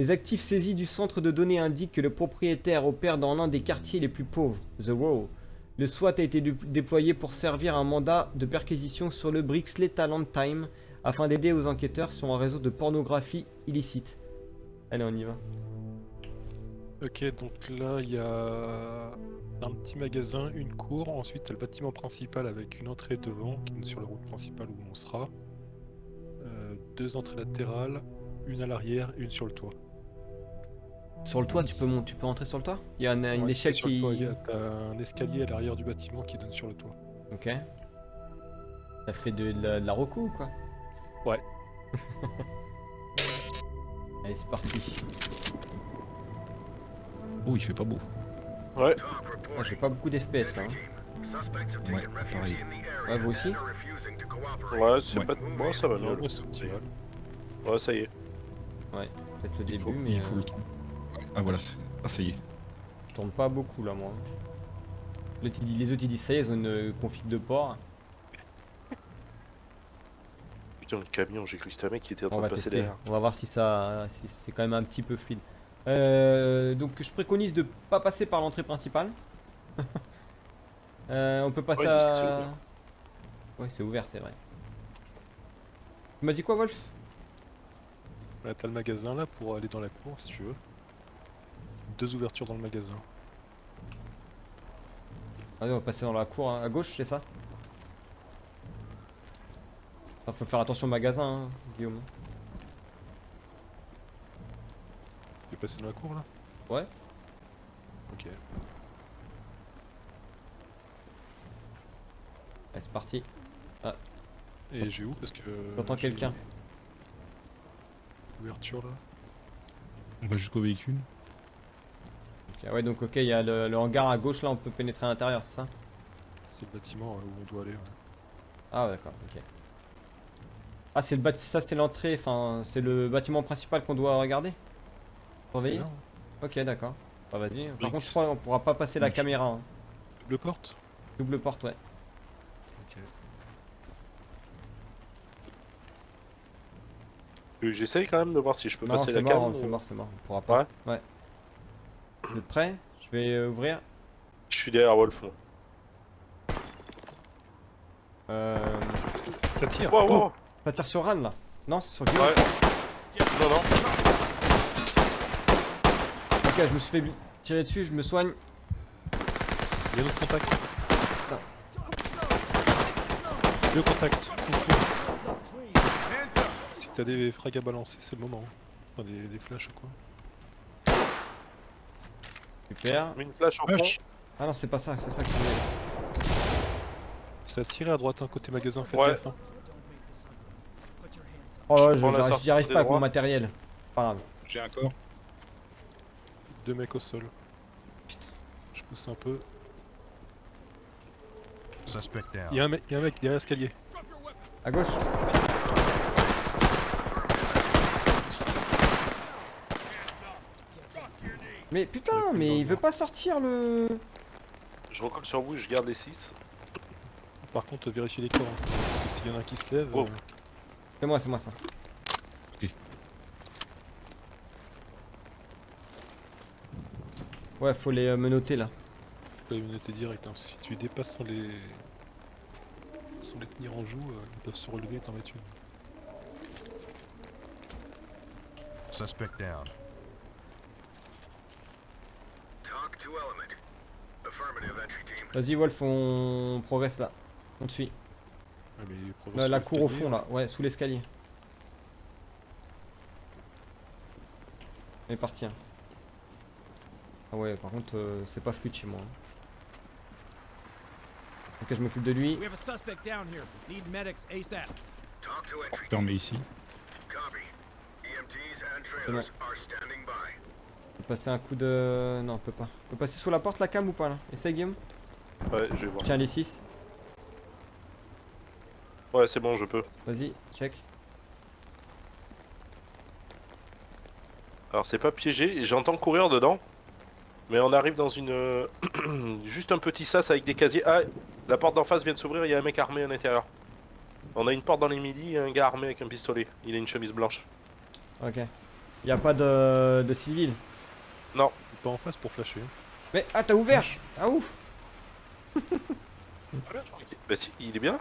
Les actifs saisis du centre de données indiquent que le propriétaire opère dans l'un des quartiers les plus pauvres, The Row. Le SWAT a été dé- déployé pour servir un mandat de perquisition sur le Brixley Talent Time afin d'aider aux enquêteurs sur un réseau de pornographie illicite. Allez, on y va. Ok, donc là, il y a un petit magasin, une cour. Ensuite, le bâtiment principal avec une entrée devant sur la route principale où on sera. Euh, deux entrées latérales, une à l'arrière, une sur le toit. Sur le toit, tu peux, mon- tu peux entrer sur le toit? Il y a un- une Ouais, échelle sur le qui... toit, il y a- T'as un escalier à l'arrière du bâtiment qui donne sur le toit. Ok. Ça fait de la, de la reco ou quoi? Ouais. Allez, c'est parti. Oh, il fait pas beau. Ouais. Ah, J'ai pas beaucoup d'FPS là. hein. Ouais, pareil. Ouais, vous aussi? Ouais, c'est Ouais. pas. Moi, ça va Non, mieux. moi, c'est optimal. Ouais, ça y est. Peut-être le Il début, faut, mais il faut euh, le temps. Ah voilà, c'est- ah ça y est. je tourne pas beaucoup là, moi. Le TD les autres ils disent ça y est, ils ont une euh, config de port. Putain, le camion, j'ai cru que c'était un mec qui était en train de passer tester. derrière. On va voir si ça, si c'est quand même un petit peu fluide. Euh, donc je préconise de pas passer par l'entrée principale. Euh, on peut passer Ouais, à. ouvert. Ouais, c'est ouvert, c'est vrai. Tu m'as dit quoi, Wolf? Ouais, t'as le magasin là pour aller dans la cour si tu veux. Deux ouvertures dans le magasin. Allez, on va passer dans la cour hein, à gauche, c'est ça? Ah, Faut faire attention au magasin, hein, Guillaume. Tu veux passer dans la cour là? Ouais. Ok. Allez, c'est parti. Et j'ai où? Parce que. J'entends quelqu'un. Ouverture là. On va jusqu'au véhicule. Ok, ouais, donc ok, il y a le, le hangar à gauche là, on peut pénétrer à l'intérieur, c'est ça C'est le bâtiment euh, où on doit aller. ouais. Ah, ouais, d'accord, ok. Ah, c'est le bâti- ça c'est l'entrée, enfin, c'est le bâtiment principal qu'on doit regarder Surveiller C'est. Ok, d'accord. Bah, vas-y. Par contre, je crois qu'on pourra pas passer la caméra. hein. Double porte? Double porte, ouais. Ok. Euh, J'essaye quand même de voir si je peux Non, passer c'est la mort, cam. c'est ou- mort, c'est mort. On pourra pas. Ouais Ouais. Vous êtes prêts? Je vais euh, ouvrir. Je suis derrière Wolf. moi. Euh... Ça tire Wow, wow. Ça tire sur Ran là Non, c'est sur Guillaume. Ouais. Non, non. Ok, je me suis fait tirer dessus, je me soigne. Il y a d'autres contacts. Putain. Deux contacts. Si t'as des frags à balancer, c'est le moment. Enfin, des, des flashs ou quoi. Super. Une flash en. Vache. Ah non, c'est pas ça, c'est ça que je voulais. Ça a tiré à droite, un côté magasin, faites Ouais. gaffe. hein. Oh, j'y arrive pas avec mon matériel. Pas grave. J'ai un corps. Deux mecs au sol. Je pousse un peu. Suspect down. Il y a un mec, il y a un mec derrière l'escalier. À gauche. Mais putain, mais il veut pas sortir le. Je recolle sur vous et je garde les 6. Par contre, vérifiez les corps. hein. Parce que s'il y en a un qui se lève. Oh. euh, C'est moi, c'est moi ça. Ok. Ouais, faut les euh, menotter là. Faut pas les menotter direct. hein. Si tu les dépasses sans les. sans les tenir en joue, euh, ils peuvent se relever et t'en mettre une. Suspect down. Talk to element. Affirmative entry team. Vas-y, Wolf, on progresse là. On te suit. Mais ils progressent La, cour au fond là, ouais, sous l'escalier. On est parti. hein. Ah ouais, par contre, euh, c'est pas fluide chez moi. hein. Ok, je m'occupe de lui. Team. Fermé ici. Copy. EMTs and C'est bon. Peut passer un coup de. Non, on peut pas. On peut passer sous la porte la cam ou pas là? Essaye, Guillaume. Ouais, je vais voir. Tiens, les 6. Ouais, c'est bon, je peux. Vas-y, check. Alors, c'est pas piégé. J'entends courir dedans. Mais on arrive dans une. euh, Juste un petit sas avec des casiers. Ah, la porte d'en face vient de s'ouvrir. Il y a un mec armé à l'intérieur. On a une porte dans les midis et un gars armé avec un pistolet. Il a une chemise blanche. Ok. Y a pas de, de civil? Pas en face pour flasher. Mais ah t'as ouvert Ah ouf Bah si, il est bien là.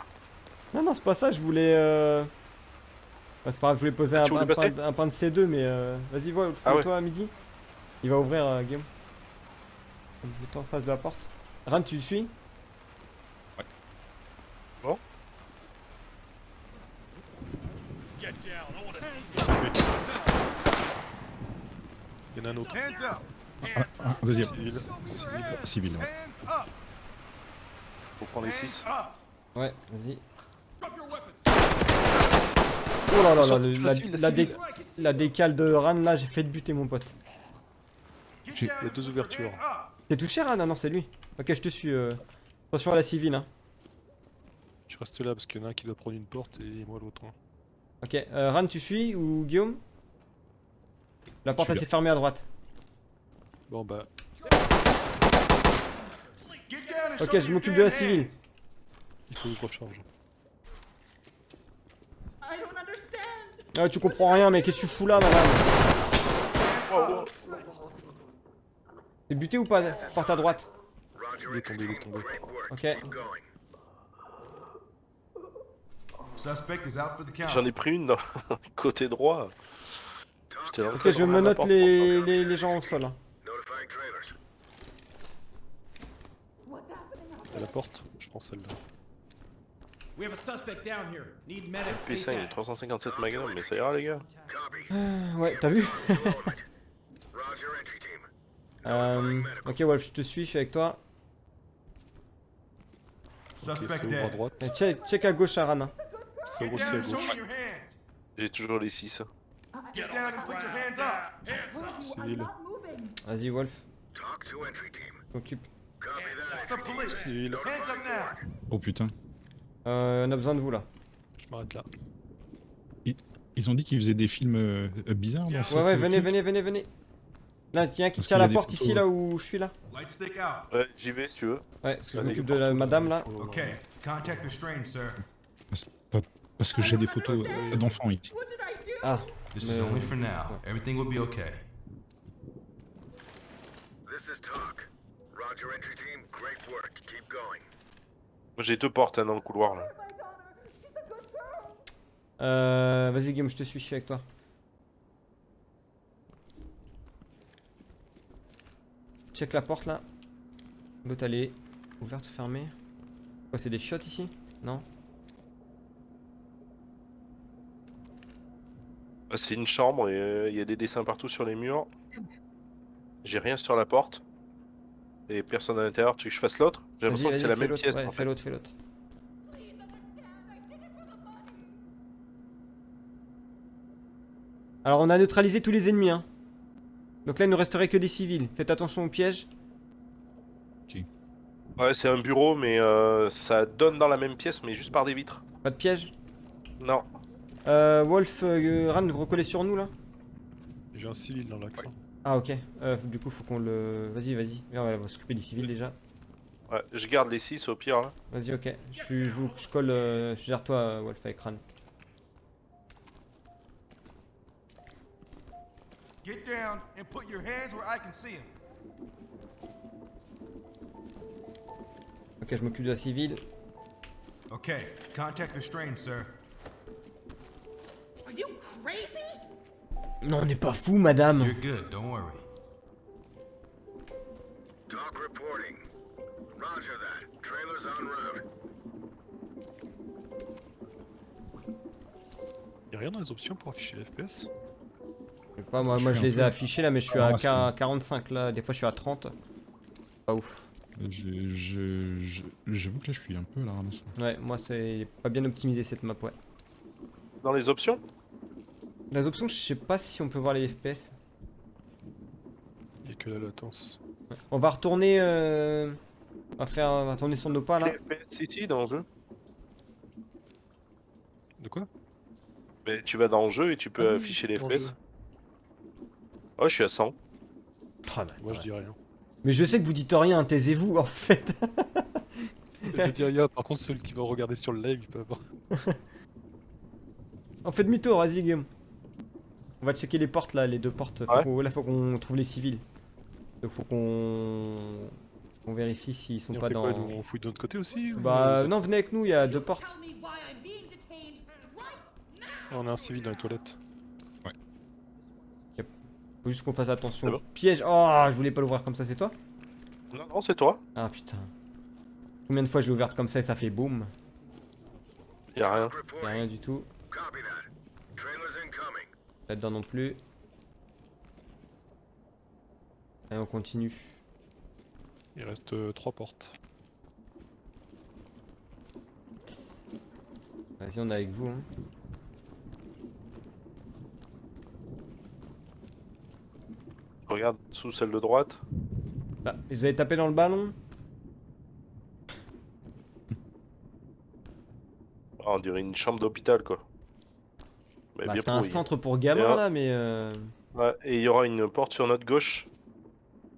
Non non c'est pas ça, je voulais euh... bah, c'est pas grave, je voulais poser un, voulais un, point, passer un point de C2 mais euh... vas-y vois, Ah ouais. toi à midi. Il va ouvrir euh, Guillaume. Mets-toi en face de la porte. Ran tu le suis? Il y en a un autre. Hands up. Ah, ah, un deuxième. Civil. Civil. Civil, ouais. Faut prendre les 6. Up. Ouais, vas-y. Oh là là là, le- la, la civile, la la dé- civile. la décale de Ran là, j'ai fait de buter mon pote. Il y a deux ouvertures. T'es touché Ran? Ah non c'est lui. Ok je te suis. euh. Attention à la civile hein. Tu restes là parce qu'il y en a un qui doit prendre une porte et moi l'autre. hein. Ok, euh, Ran tu suis ou Guillaume? La porte s'est fermée à droite. Bon bah, Ok, je m'occupe de la civile. il faut que je recharge. I don't understand. Ah tu comprends rien mais qu'est-ce que tu fous là madame? T'es buté ou pas Porte à droite? Il est tombé, il est tombé. Ok. Keep going. Suspect is out for the count. J'en ai pris une dans côté droit. Le Ok je me note les, les, les gens au sol. hein. À la porte, je prends celle-là. We have a suspect down here. Need medics P5, il y a ASAP. 357 magasins, mais ça ira les gars. Copy. Ouais t'as vu? Euh, Ok Wolf je te suis, je suis avec toi. Ok, Suspect c'est à droite. Check, check à gauche à Ran. hein. C'est à gauche. J'ai toujours les 6. Get down and put your hands up. Civil. not moving. Vas-y Wolf, the police. Civil. Hands up now. Oh putain. Euh, on a besoin de vous là. Je m'arrête là. Ils ont dit qu'ils faisaient des films euh, euh, bizarres dans Ouais ouais venez venez venez venez. Là qui tient qu'il y a la des porte photos, ici là où je suis là. Light stick out. Ouais, j'y vais si tu veux. Ouais parce que je m'occupe de la madame là. Okay. Contact restrained, sir. Parce, parce que j'ai des photos euh, d'enfants ici. Ah This is No. only for now. Everything will be okay. This is talk. Roger, entry team. Great work. Keep going. Moi j'ai deux portes hein, dans le couloir là. Euh, vas-y Guillaume je te suis, je suis avec toi. Check la porte là. L'autre elle est ouverte ou fermée Quoi c'est des shots ici? Non? C'est une chambre et euh, il y a des dessins partout sur les murs. J'ai rien sur la porte. Et personne à l'intérieur. Tu veux que je fasse l'autre? J'ai l'impression que c'est la même pièce ouais, en fais l'autre, fais l'autre. Alors on a neutralisé tous les ennemis hein. Donc là il ne resterait que des civils. Faites attention aux pièges. Ouais, c'est un bureau, mais euh, ça donne dans la même pièce, mais juste par des vitres. Pas de pièges. Non. Euh, Wolf, euh, Ran, vous recollez sur nous là J'ai un civil dans hein. Ah ok. Euh, du coup faut qu'on le... Vas-y vas-y. On va s'occuper des civils déjà. Ouais, je garde les 6 au pire là. Vas-y ok. Je, suis- je, vous- je colle... euh, je gère toi euh, Wolf avec Ran. Get down and put your hands where I can see them. Ok je m'occupe de la civile. Okay. Contact restrained, sir. Non on n'est pas fou madame You're good. Don't worry. Talk reporting. Roger that. Trailers en route. Y'a rien dans les options pour afficher les FPS Je sais pas, moi, Je moi je les ai affichés là mais je suis Ah, à c'est qua- 45 là, des fois je suis à 30. Pas ouf. Je- je- je- J'avoue que là je suis un peu à la ramasse. Ouais, moi c'est pas bien optimisé cette map ouais. Dans les options? Les options je sais pas si on peut voir les FPS. Y'a que la latence. On va retourner... Euh... On va faire... On va retourner sur nos pas là. Les FPS City dans le jeu. De quoi? Mais tu vas dans le jeu et tu peux Ah oui, afficher les FPS. jeu. Ouais, je suis à 100. Ah, bah, Moi je dis rien. Mais je sais que vous dites rien, taisez-vous en fait. je dis rien, par contre celui qui va regarder sur le live il peut avoir. On fait demi-tour, vas-y Guillaume. On va checker les portes là, les deux portes. Faut Ouais. qu'on- là, faut qu'on trouve les civils. Donc faut qu'on qu'on vérifie s'ils sont on pas fait dans. quoi, On fouille de notre côté aussi Bah ou- non, venez avec nous, il y a deux portes. On a un civil dans les toilettes. Faut juste qu'on fasse attention. Bon. Piège. Oh, je voulais pas l'ouvrir comme ça, c'est toi? Non, non, c'est toi. Ah putain. Combien de fois je l'ai ouverte comme ça et ça fait boum? Y'a rien. Y'a rien du tout. Copy that. Trailers incoming. Là-dedans non plus. Allez, on continue. Il reste euh, trois portes. Vas-y, on est avec vous. Hein. Regarde sous celle de droite. Ah, vous avez tapé dans le ballon? Ah, on dirait une chambre d'hôpital quoi. Bah, bien C'est un centre pour gamins là, mais. euh, Ouais, et il y aura une porte sur notre gauche.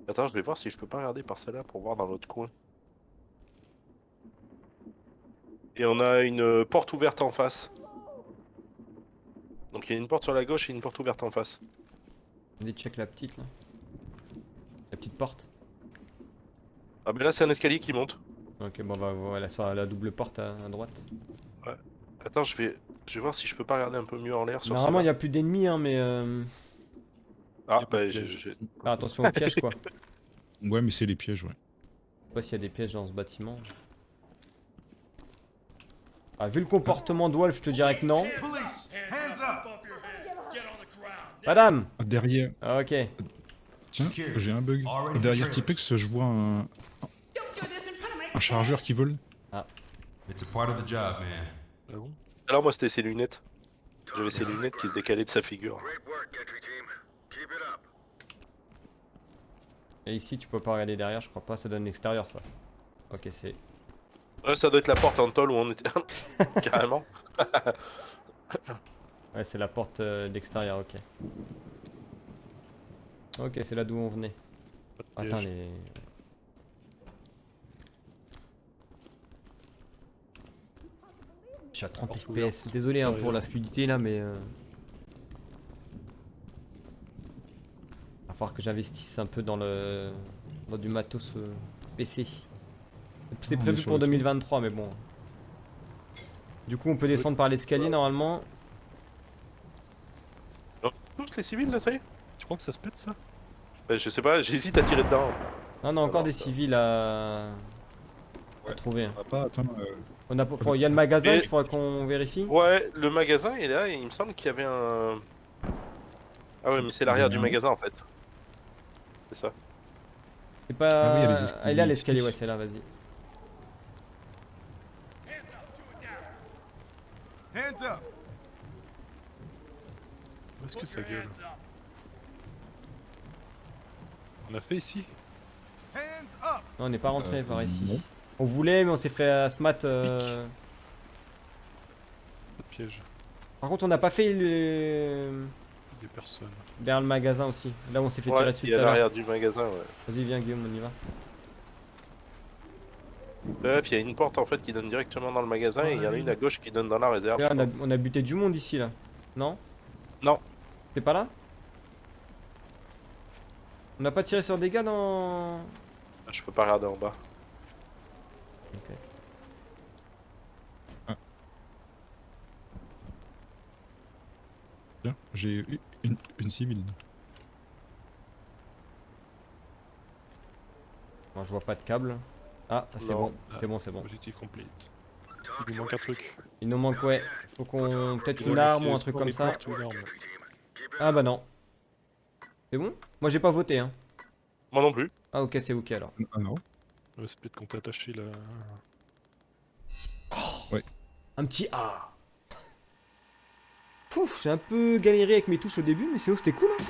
Attends, je vais voir si je peux pas regarder par celle-là pour voir dans l'autre coin. Et on a une porte ouverte en face. Donc il y a une porte sur la gauche et une porte ouverte en face. Allez, check la petite là. La petite porte. Ah mais là c'est un escalier qui monte. Ok, bon bah voilà, sur la double porte à, à droite. Attends, je vais, je vais voir si je peux pas regarder un peu mieux en l'air sur Normalement, il n'y a plus d'ennemis, hein, mais. euh, Ah de bah j'ai- Ah, attention aux pièges quoi. Je Ouais, mais c'est les pièges, ouais. sais pas s'il y a des pièges dans ce bâtiment. Ah, vu le comportement de Wolf, je te dirais que non. Madame Ah, Derrière, Ah, Ok. tiens, j'ai un bug. Derrière. Tipex, je vois un, un chargeur qui vole. It's a part of the job, man. Ah bon? Alors moi c'était ses lunettes. J'avais ses lunettes qui se décalaient de sa figure. Et ici, tu peux pas regarder derrière, je crois pas, ça donne l'extérieur ça. Ok, c'est. Ouais, ça doit être la porte en tôle où on était. Carrément. Ouais, c'est la porte euh, d'extérieur, ok. Ok, c'est là d'où on venait. Attends, les. Suis à 30 Porte FPS. Désolé hein, pour la fluidité là, mais. Euh... Va falloir que j'investisse un peu dans le. dans du matos euh, PC. C'est est prévu pour le toit. 2023, mais bon. Du coup, on peut descendre par l'escalier normalement. Tous les civils là, ça y est? Tu crois que ça se pète ça? Bah, Je sais pas, j'hésite à tirer dedans. Non, on a encore Alors, des ça- civils à, trouver. hein. On va pas attendre. euh, On a, faut- il y a le magasin, Et- il faudra qu'on vérifie. Ouais, le magasin est là et il me semble qu'il y avait un. Ah ouais, mais c'est l'arrière du magasin en fait. C'est ça. C'est pas. Ah oui, il y a les Elle escaliers est à l'escalier, ouais, c'est là, vas-y. Hands up. Où est-ce que ça gueule On a fait ici? Hands up. Non, on n'est pas rentré Euh, par ici. non. On voulait, mais on s'est fait asmat. euh, piège. Par contre, on n'a pas fait le. Des personnes. derrière le magasin aussi. Là où on s'est fait tirer dessus il y a l'arrière du magasin, ouais. Vas-y, viens, Guillaume, on y va. Bref, il y a une porte en fait qui donne directement dans le magasin et il y en a une à gauche qui donne dans la réserve. Là, on a, pense. on a buté du monde ici, là. Non? Non. T'es pas là? On n'a pas tiré sur des gars dans. Je peux pas regarder en bas. Ok. Tiens, j'ai eu une, une civile. Moi, je vois pas de câble. Ah, c'est bon, c'est bon, c'est bon. Objectif complete. Il nous manque un truc. Il nous manque, ouais. Faut qu'on. Peut-être une Ouais, arme ou un truc comme ça. Ah bah non. C'est bon? Moi j'ai pas voté hein. Moi non plus. Ah ok c'est ok alors. Ah non Ouais, c'est peut-être quand t'es attaché là. Un petit A. Pouf, j'ai un peu galéré avec mes touches au début mais c'est c'était cool. hein.